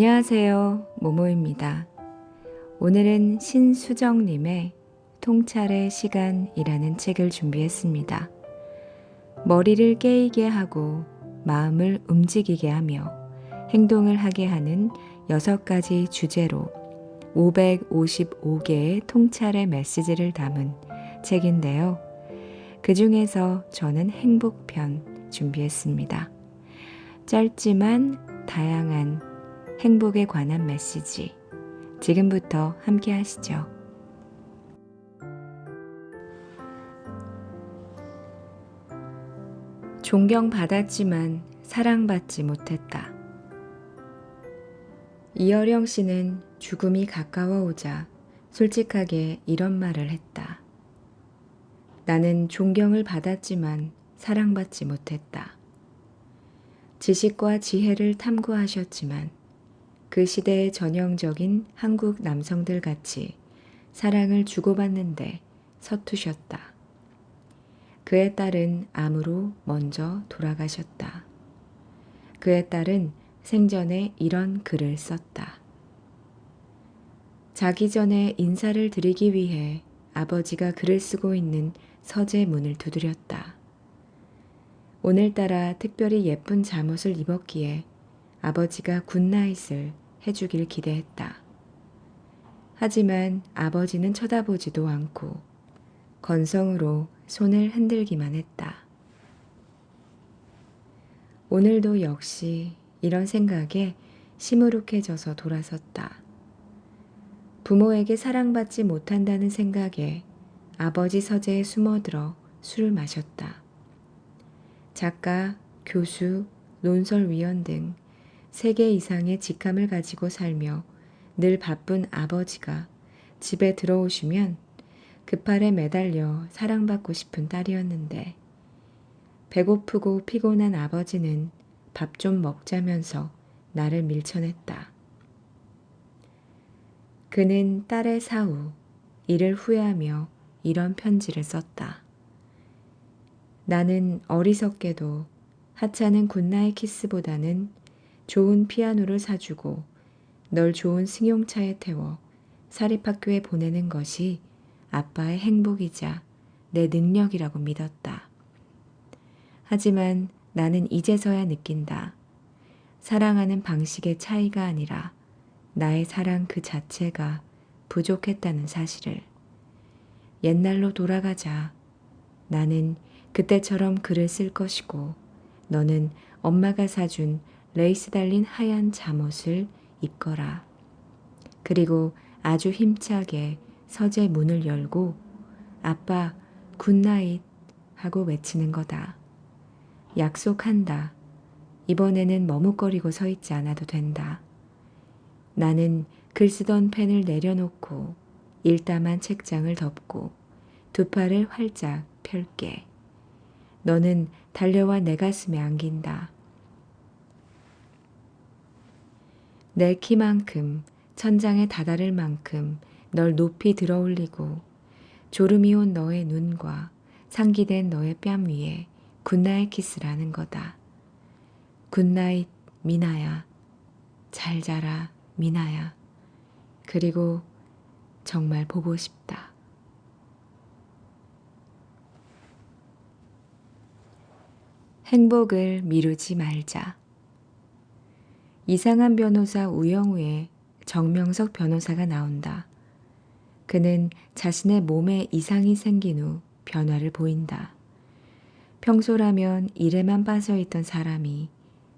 안녕하세요. 모모입니다. 오늘은 신수정님의 통찰의 시간이라는 책을 준비했습니다. 머리를 깨이게 하고 마음을 움직이게 하며 행동을 하게 하는 여섯 가지 주제로 555개의 통찰의 메시지를 담은 책인데요. 그 중에서 저는 행복편 준비했습니다. 짧지만 다양한 행복에 관한 메시지. 지금부터 함께 하시죠. 존경받았지만 사랑받지 못했다. 이어령 씨는 죽음이 가까워오자 솔직하게 이런 말을 했다. 나는 존경을 받았지만 사랑받지 못했다. 지식과 지혜를 탐구하셨지만 그 시대의 전형적인 한국 남성들 같이 사랑을 주고받는데 서투셨다. 그의 딸은 암으로 먼저 돌아가셨다. 그의 딸은 생전에 이런 글을 썼다. 자기 전에 인사를 드리기 위해 아버지가 글을 쓰고 있는 서재 문을 두드렸다. 오늘따라 특별히 예쁜 잠옷을 입었기에 아버지가 굿나잇을 해주길 기대했다. 하지만 아버지는 쳐다보지도 않고 건성으로 손을 흔들기만 했다. 오늘도 역시 이런 생각에 시무룩해져서 돌아섰다. 부모에게 사랑받지 못한다는 생각에 아버지 서재에 숨어들어 술을 마셨다. 작가, 교수, 논설위원 등 세개 이상의 직함을 가지고 살며 늘 바쁜 아버지가 집에 들어오시면 급할에 매달려 사랑받고 싶은 딸이었는데 배고프고 피곤한 아버지는 밥 좀 먹자면서 나를 밀쳐냈다. 그는 딸의 사후, 이를 후회하며 이런 편지를 썼다. 나는 어리석게도 하찮은 goodnight 키스보다는 좋은 피아노를 사주고 널 좋은 승용차에 태워 사립학교에 보내는 것이 아빠의 행복이자 내 능력이라고 믿었다. 하지만 나는 이제서야 느낀다. 사랑하는 방식의 차이가 아니라 나의 사랑 그 자체가 부족했다는 사실을. 옛날로 돌아가자. 나는 그때처럼 글을 쓸 것이고 너는 엄마가 사준 레이스 달린 하얀 잠옷을 입거라. 그리고 아주 힘차게 서재 문을 열고 아빠 good night 하고 외치는 거다. 약속한다. 이번에는 머뭇거리고 서 있지 않아도 된다. 나는 글 쓰던 펜을 내려놓고 읽다 만 책장을 덮고 두 팔을 활짝 펼게. 너는 달려와 내 가슴에 안긴다. 내 키만큼 천장에 다다를 만큼 널 높이 들어올리고 졸음이 온 너의 눈과 상기된 너의 뺨 위에 good night 키스를 하는 거다. Good night 민아야. 잘 자라 민아야. 그리고 정말 보고 싶다. 행복을 미루지 말자. 이상한 변호사 우영우의 정명석 변호사가 나온다. 그는 자신의 몸에 이상이 생긴 후 변화를 보인다. 평소라면 일에만 빠져 있던 사람이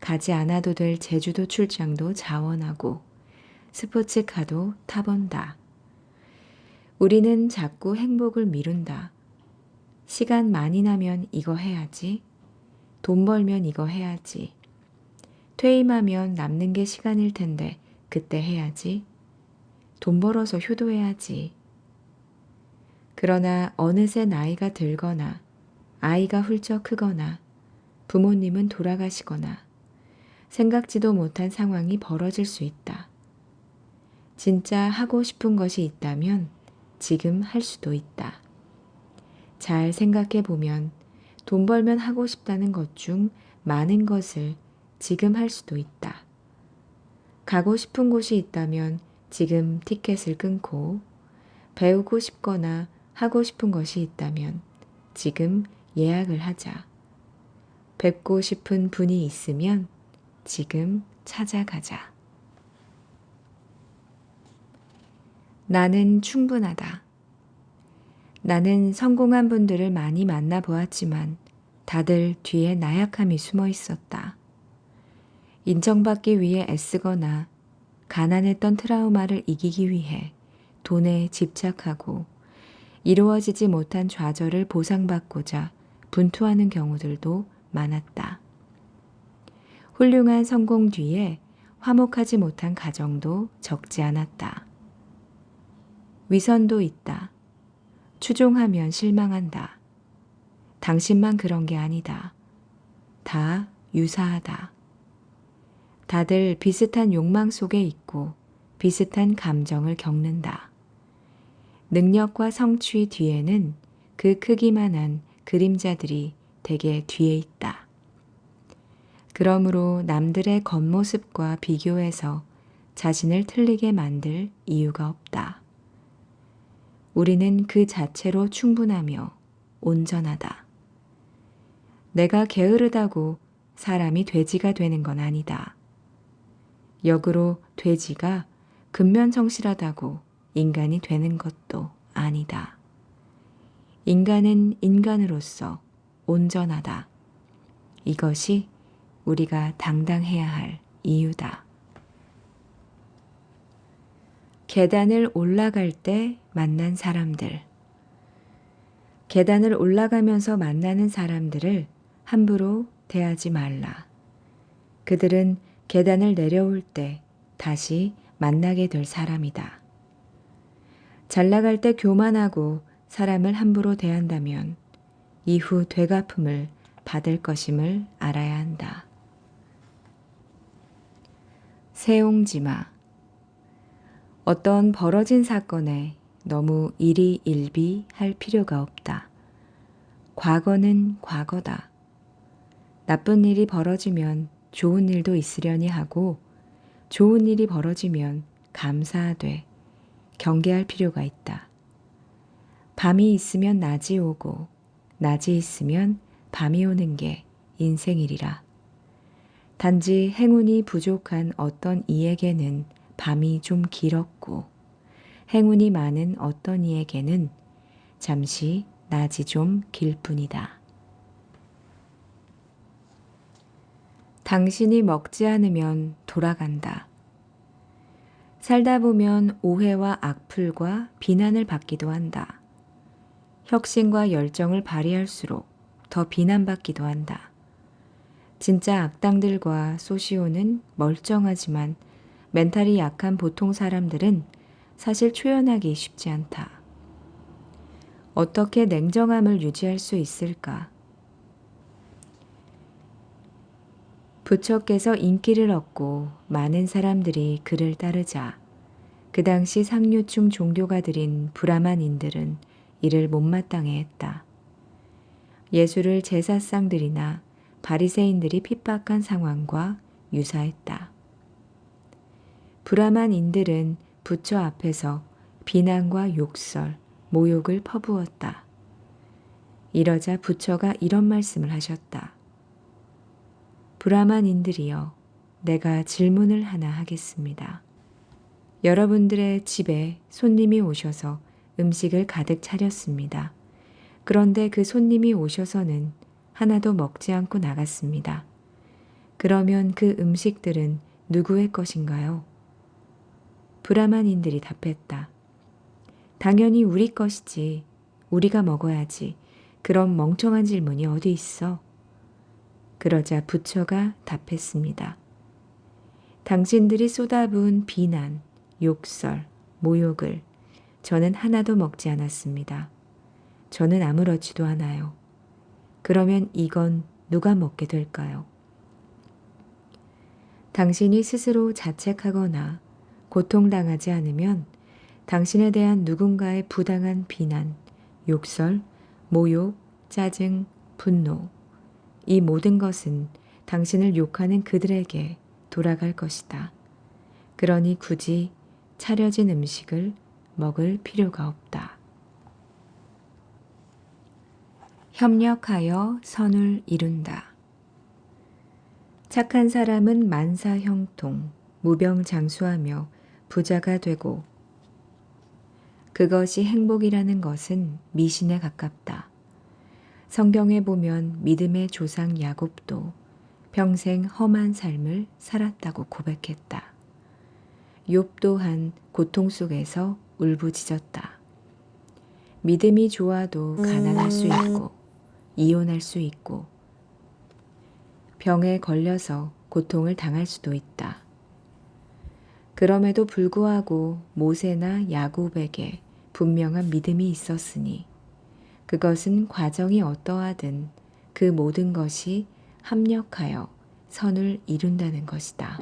가지 않아도 될 제주도 출장도 자원하고 스포츠카도 타본다. 우리는 자꾸 행복을 미룬다. 시간 많이 나면 이거 해야지. 돈 벌면 이거 해야지. 퇴임하면 남는 게 시간일 텐데 그때 해야지. 돈 벌어서 효도해야지. 그러나 어느새 나이가 들거나 아이가 훌쩍 크거나 부모님은 돌아가시거나 생각지도 못한 상황이 벌어질 수 있다. 진짜 하고 싶은 것이 있다면 지금 할 수도 있다. 잘 생각해 보면 돈 벌면 하고 싶다는 것 중 많은 것을 지금 할 수도 있다. 가고 싶은 곳이 있다면 지금 티켓을 끊고 배우고 싶거나 하고 싶은 것이 있다면 지금 예약을 하자. 뵙고 싶은 분이 있으면 지금 찾아가자. 나는 충분하다. 나는 성공한 분들을 많이 만나 보았지만 다들 뒤에 나약함이 숨어 있었다. 인정받기 위해 애쓰거나 가난했던 트라우마를 이기기 위해 돈에 집착하고 이루어지지 못한 좌절을 보상받고자 분투하는 경우들도 많았다. 훌륭한 성공 뒤에 화목하지 못한 가정도 적지 않았다. 위선도 있다. 추종하면 실망한다. 당신만 그런 게 아니다. 다 유사하다. 다들 비슷한 욕망 속에 있고 비슷한 감정을 겪는다. 능력과 성취 뒤에는 그 크기만한 그림자들이 대개 뒤에 있다. 그러므로 남들의 겉모습과 비교해서 자신을 틀리게 만들 이유가 없다. 우리는 그 자체로 충분하며 온전하다. 내가 게으르다고 사람이 돼지가 되는 건 아니다. 역으로 돼지가 근면성실하다고 인간이 되는 것도 아니다. 인간은 인간으로서 온전하다. 이것이 우리가 당당해야 할 이유다. 계단을 올라갈 때 만난 사람들. 계단을 올라가면서 만나는 사람들을 함부로 대하지 말라. 그들은 계단을 내려올 때 다시 만나게 될 사람이다. 잘 나갈 때 교만하고 사람을 함부로 대한다면 이후 되갚음을 받을 것임을 알아야 한다. 세옹지마 어떤 벌어진 사건에 너무 일희일비할 필요가 없다. 과거는 과거다. 나쁜 일이 벌어지면 좋은 일도 있으려니 하고 좋은 일이 벌어지면 감사하되 경계할 필요가 있다. 밤이 있으면 낮이 오고 낮이 있으면 밤이 오는 게 인생이리라. 단지 행운이 부족한 어떤 이에게는 밤이 좀 길었고 행운이 많은 어떤 이에게는 잠시 낮이 좀 길 뿐이다. 당신이 먹지 않으면 돌아간다. 살다 보면 오해와 악플과 비난을 받기도 한다. 혁신과 열정을 발휘할수록 더 비난받기도 한다. 진짜 악당들과 소시오는 멀쩡하지만 멘탈이 약한 보통 사람들은 사실 초연하기 쉽지 않다. 어떻게 냉정함을 유지할 수 있을까? 부처께서 인기를 얻고 많은 사람들이 그를 따르자 그 당시 상류층 종교가 들인 브라만인들은 이를 못마땅해 했다. 예수를 제사상들이나 바리새인들이 핍박한 상황과 유사했다. 브라만인들은 부처 앞에서 비난과 욕설, 모욕을 퍼부었다. 이러자 부처가 이런 말씀을 하셨다. 브라만인들이여, 내가 질문을 하나 하겠습니다. 여러분들의 집에 손님이 오셔서 음식을 가득 차렸습니다. 그런데 그 손님이 오셔서는 하나도 먹지 않고 나갔습니다. 그러면 그 음식들은 누구의 것인가요? 브라만인들이 답했다. 당연히 우리 것이지. 우리가 먹어야지. 그런 멍청한 질문이 어디 있어? 그러자 부처가 답했습니다. 당신들이 쏟아부은 비난, 욕설, 모욕을 저는 하나도 먹지 않았습니다. 저는 아무렇지도 않아요. 그러면 이건 누가 먹게 될까요? 당신이 스스로 자책하거나 고통당하지 않으면 당신에 대한 누군가의 부당한 비난, 욕설, 모욕, 짜증, 분노, 이 모든 것은 당신을 욕하는 그들에게 돌아갈 것이다. 그러니 굳이 차려진 음식을 먹을 필요가 없다. 협력하여 선을 이룬다. 착한 사람은 만사형통, 무병장수하며 부자가 되고 그것이 행복이라는 것은 미신에 가깝다. 성경에 보면 믿음의 조상 야곱도 평생 험한 삶을 살았다고 고백했다. 욥 또한 고통 속에서 울부짖었다. 믿음이 좋아도 가난할 수 있고 이혼할 수 있고 병에 걸려서 고통을 당할 수도 있다. 그럼에도 불구하고 모세나 야곱에게 분명한 믿음이 있었으니 그것은 과정이 어떠하든 그 모든 것이 합력하여 선을 이룬다는 것이다.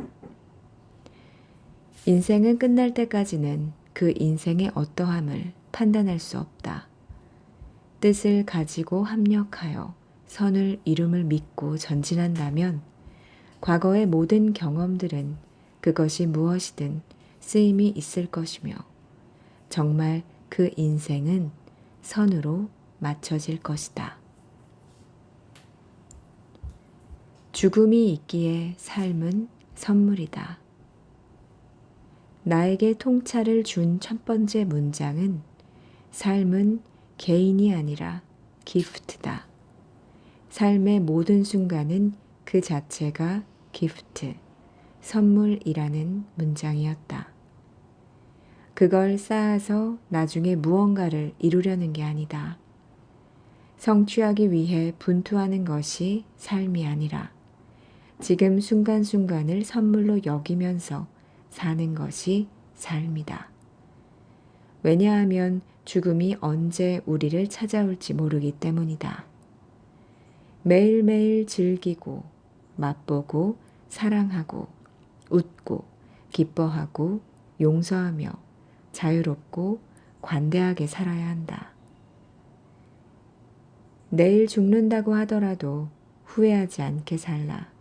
인생은 끝날 때까지는 그 인생의 어떠함을 판단할 수 없다. 뜻을 가지고 합력하여 선을 이룸을 믿고 전진한다면 과거의 모든 경험들은 그것이 무엇이든 쓰임이 있을 것이며 정말 그 인생은 선으로 맞춰질 것이다. 죽음이 있기에 삶은 선물이다. 나에게 통찰을 준 첫 번째 문장은 삶은 개인이 아니라 기프트다. 삶의 모든 순간은 그 자체가 기프트, 선물이라는 문장이었다. 그걸 쌓아서 나중에 무언가를 이루려는 게 아니다. 성취하기 위해 분투하는 것이 삶이 아니라 지금 순간순간을 선물로 여기면서 사는 것이 삶이다. 왜냐하면 죽음이 언제 우리를 찾아올지 모르기 때문이다. 매일매일 즐기고, 맛보고, 사랑하고, 웃고, 기뻐하고, 용서하며, 자유롭고, 관대하게 살아야 한다. 내일 죽는다고 하더라도 후회하지 않게 살라.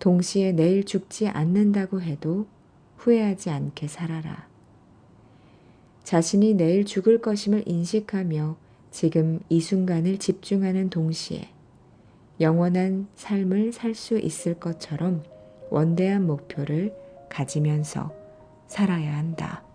동시에 내일 죽지 않는다고 해도 후회하지 않게 살아라. 자신이 내일 죽을 것임을 인식하며 지금 이 순간을 집중하는 동시에 영원한 삶을 살 수 있을 것처럼 원대한 목표를 가지면서 살아야 한다.